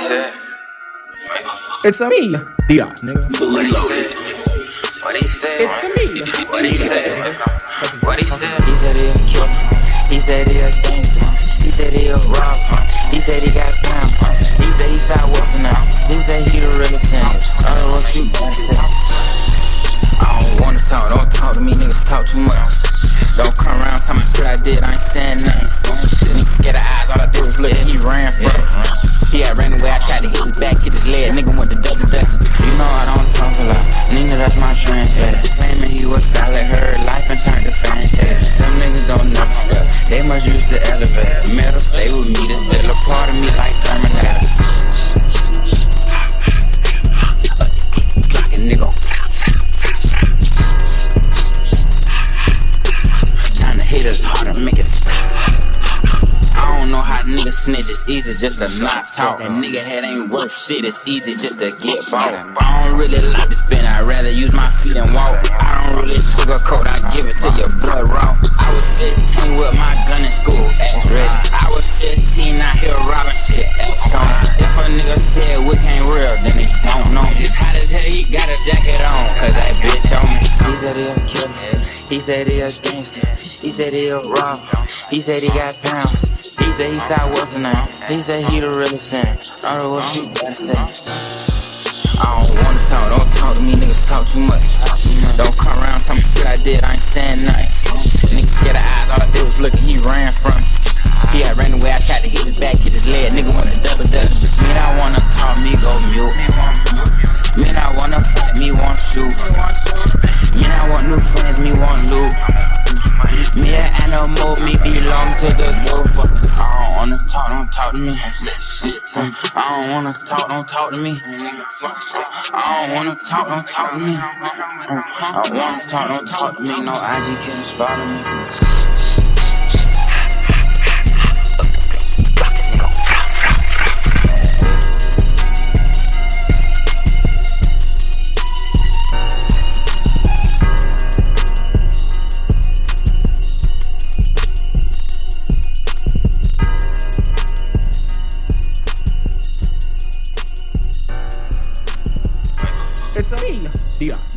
said? It's a me, Dion, nigga. What he said? What he said? It's a me. What he said? What he said? The. Metal stay with me, they still a part of me like Terminator. Nigga. Tryna hit us harder, make it stop. I don't know how niggas snitch, it's easy just to not talk. That nigga head ain't worth shit, it's easy just to get bought. I don't really like to spin, I'd rather use my feet and walk. I don't really sugarcoat, I give it to your blood raw. Me. He said he'll kill me, he said he a gangster, he said he'll rob, he said he got pounds. He said he stopped Wilson now. He said he the realest in it. I don't know what you gotta say. I don't wanna talk, don't talk to me, niggas talk too much. Don't come around, tell me shit I did, I ain't saying nothing. Niggas scared of eyes, all I did was look and he ran from it. He had ran away, I tried to hit animal, me belong to the zoo. I don't wanna talk, don't talk to me. I don't wanna talk, don't talk to me. I don't wanna talk, don't talk to me. I wanna talk, don't talk to me. No IG killers follow me. It's a me, Dion.